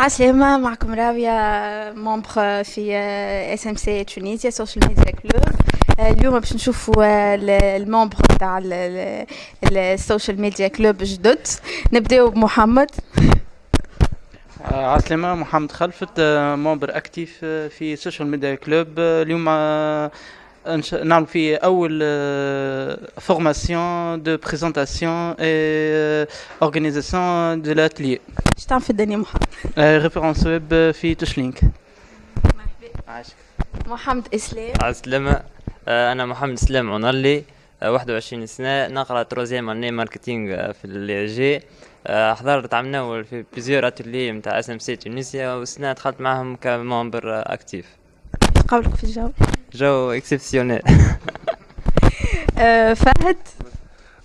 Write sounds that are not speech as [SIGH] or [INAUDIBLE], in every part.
عسلامة معكم راوية membre في SMC Tunisia Social Media Club اليوم باش نشوفوا ال membres تاع ال Social Media Club جدد نبداو بمحمد عسلامة محمد خلفت membre actif في Social Media Club اليوم نعمل في أول formation de présentation et اورغانيزاسيون دو لاتلي إيش تعمل في الدنيا محمد ريفيرونس ويب في توشلينك عاشق محمد اسلام عسلامة أنا محمد اسلام عنلي 21 سنة نقرأ تروزيام اني ماركتينغ في اللي حضرت عملنا في بليزيور اتولي نتاع اس ام سي تونسيا والسنة دخلت معهم كممبر اكتيف قولك في الجو جو [LAUGHS] اكسبسيونيل فهد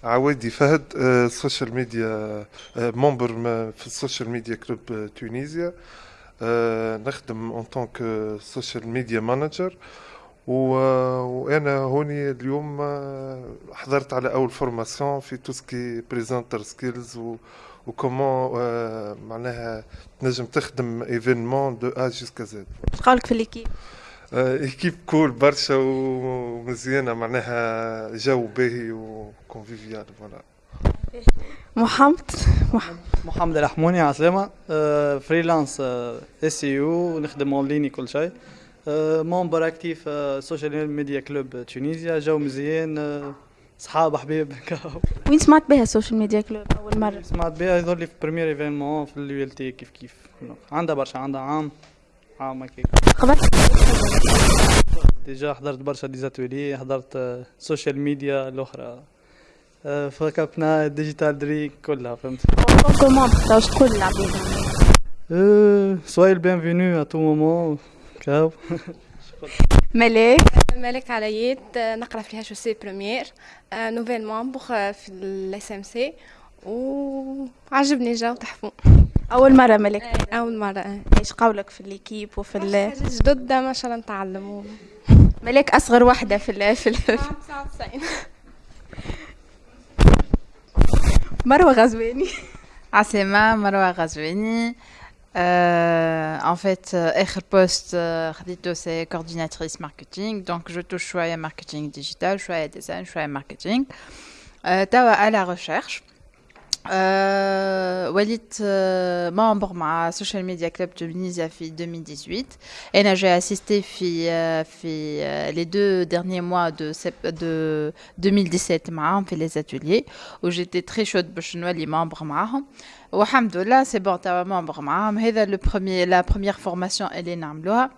عوادي فهد social media membre في ال Social Media Club Tunisia نخدم en tant que social media manager وأنا هوني اليوم حضرت على أول formation في tout ce qui presenter skills و comment معناها تنجم تخدم événement de A jusqu'à Z قولك في ال équipe équipe cool برشا ومزيانه معناها جو باهي و convivial voilà محمد؟ محمد الحموني عسلامة. freelance SEO نخدم en ligne كل شيء. membre actif Social Media Club Tunisia جو مزيان صحاب حبيب. [LAUGHS] وين سمعت بها ال Social Media Club أول مرة؟ سمعت بها يظهر لي في premier événement في ال ULT كيف كيف. عندها برشا عندها عام. هكاك قبل ديجا حضرت برشا ديزاتولي حضرت سوشيال ميديا الأخرى. فكبنا ديجيتال دريك كلها فهمت؟ كومون واش تقول للعباد سوي البينفينو ا تو مومون كاو ملاك مالك عليات نقرأ في الاتش سي بريمير. نوفيل مامبر في الاس ام سي وعجبني الجو تحفون أول مرة ملك. أول مرة. إيش قولك في l'équipe وفي ال جدد ما شاء الله نتعلموا ملاك أصغر وحدة في ال في ال 99 [LAUGHS] مروة غزواني. عسلامة مروة غزواني. en fait, آخر poste خديته c'est coordinatrice marketing. Donc je touche شوية marketing digital شوية design شوية marketing. توا على recherche. Euh, وليت euh, membre مع social media club Tunisia في 2018 et j'ai assisté في في les deux derniers mois de de 2017 معاهم في les ateliers où j'étais très chaude باش نولي membre معاهم والحمد لله c'est bon توا membre معاهم هذا le premier la première formation اللي نعملوها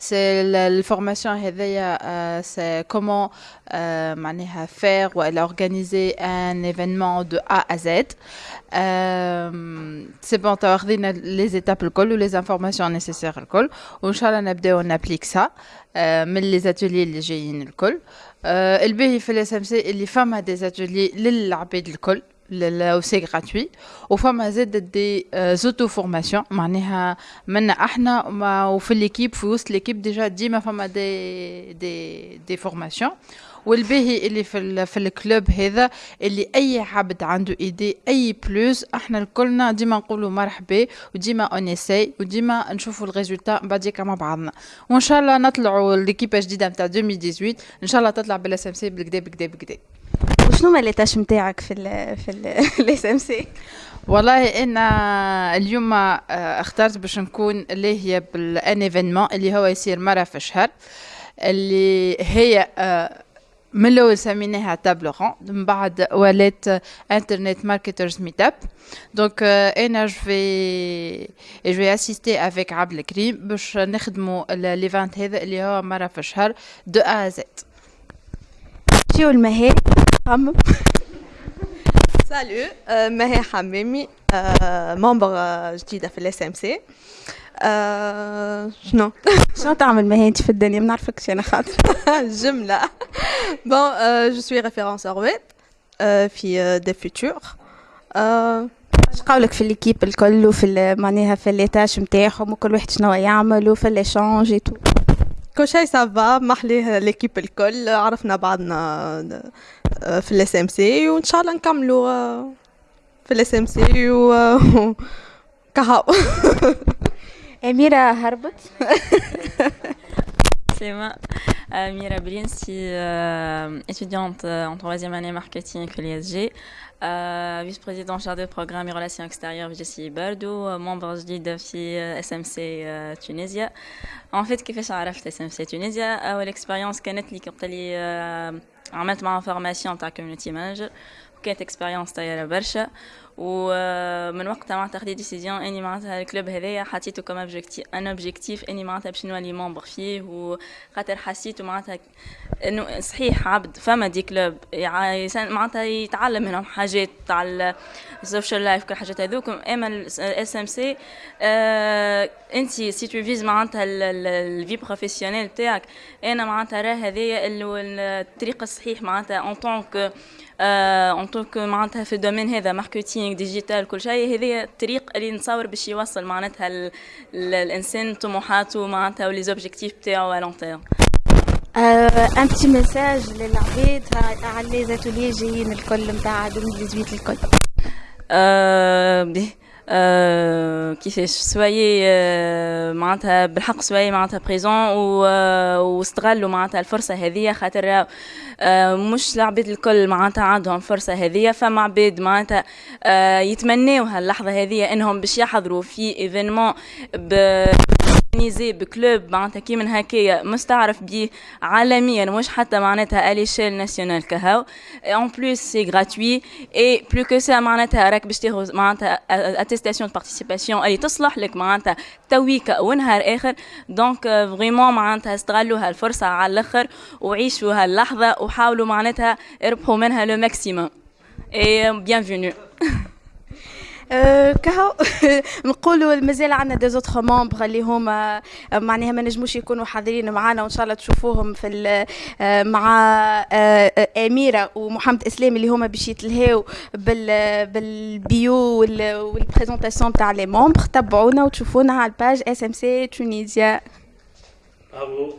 c'est la, la formation euh, c'est comment euh, faire ou organiser un événement de A à Z. Euh, c'est bon, tu as les étapes alcool ou les informations nécessaires alcool. Inch'Allah, on applique ça. Euh, mais les ateliers, les GIN alcool. Euh, le BIFLSMC, les femmes ont des ateliers, les larbés de l'alcool. C'est gratuit. وفما زاد دي زوتو فورماسيون معناها منا إحنا وفي ليكيب في وسط ليكيب ديجا ديما فما دي دي دي فورماسيون والباهي اللي في في الكلوب هذا اللي اي عبد عنده ايدي اي بلوس إحنا الكلنا ديما نقولوا مرحبا وديما اونيساي وديما نشوفوا الريزولتا بعديك مع بعضنا وان شاء الله نطلعوا ليكيب جديده نتاع 2018 ان شاء الله تطلع بلا سي بالكدا بالكدا بالكدا وشنو ما تاش نتاعك في ال في الاس ام سي والله أنا اليوم اخترت باش نكون اللي هي بالان إيفينمون اللي هو يصير مرة في الشهر اللي هي من الأول سميناها table ronde من بعد ولات Internet Marketers Meetup donc أنا je vais je vais assister avec عبد الكريم باش نخدموا l'event هذا اللي هو مرة في الشهر de A à Z شو المهام؟ خمم salut مها حمامي membre جديده في ال SMC شنو شنو تعمل مها انت في الدنيا ما نعرفكش أنا خاطر جمله bon je suis référenceur web في دي فيتور اش قولك في l'équipe الكل وفي معناها في les tâches نتاعهم وكل واحد شنو يعمل وفي l'échange تو كل شيء ça va محليه l'équipe الكل عرفنا بعضنا في ال SMC وإن شاء الله نكملوا في ال SMC و [LAUGHS] كهو. أميرة هربت. [LAUGHS] Clément, euh, Mira Blinski, euh, étudiante euh, en troisième année marketing à l'ISG, euh, vice-présidente chargée de programme et relations extérieures JCI Bardo, euh, membre جديد في SMC euh, Tunisia. En fait كيفاش عرفت SMC Tunisia أول expérience كانت لي وقت اللي euh, عملت معها formation تاع community manager وكانت expérience طيارة برشا ومن وقتها معناتها خديت décision إني معناتها ال club هذايا حطيته comme objectif un objectif إني معناتها باش نولي membre فيه وخاطر حسيت معناتها إنه صحيح عبد فما des clubs. معناتها يتعلم منهم حاجات تاع ال social life كل حاجات هذوك. أما ال SMC أنت si tu vises معناتها ال vie professionnelle تاعك أنا معناتها راه هذايا الطريق الصحيح معناتها en tant que en tant que معناتها في ال domaine هذا marketing digital كل شيء هذه الطريق اللي نتصور باش يوصل معناتها الإنسان طموحاته معناتها و les objectifs تاعو على long terme un petit message للعباد على les ateliers جايين الكل نتاع 2018 الكل. أه كيفاش soyez أه معناتها بالحق soyez معناتها présents واستغلوا معناتها الفرصه هذه خاطر مش العباد الكل معناتها عندهم الفرصه هذه فما عباد معناتها يتمناو هاللحظة هذه إنهم باش يحضروا في événement organisé ب club معناتها كي من هكايا مستعرف بيه عالميا مش حتى معناتها ال échelle nationale كهو. en plus c'est gratuit et plus que ça معناتها راك باش تاخذ معناتها attestation participation اللي تصلح لك معناتها تويك ونهار آخر. donc vraiment معناتها استغلوا هالفرصة على الآخر وعيشوا هاللحظة وحاولوا معناتها اربحوا منها le maximum et bienvenue كهو [LAUGHS] نقولوا مازال عندنا des autres membres اللي هما معناها ما نجموش يكونوا حاضرين معنا وإن شاء الله تشوفوهم في مع أميرة ومحمد إسلام اللي هما باش يتلهاو بال بالبيو وال présentation تاع les membres تبعونا وتشوفونا على ال page SMC Tunisia برافو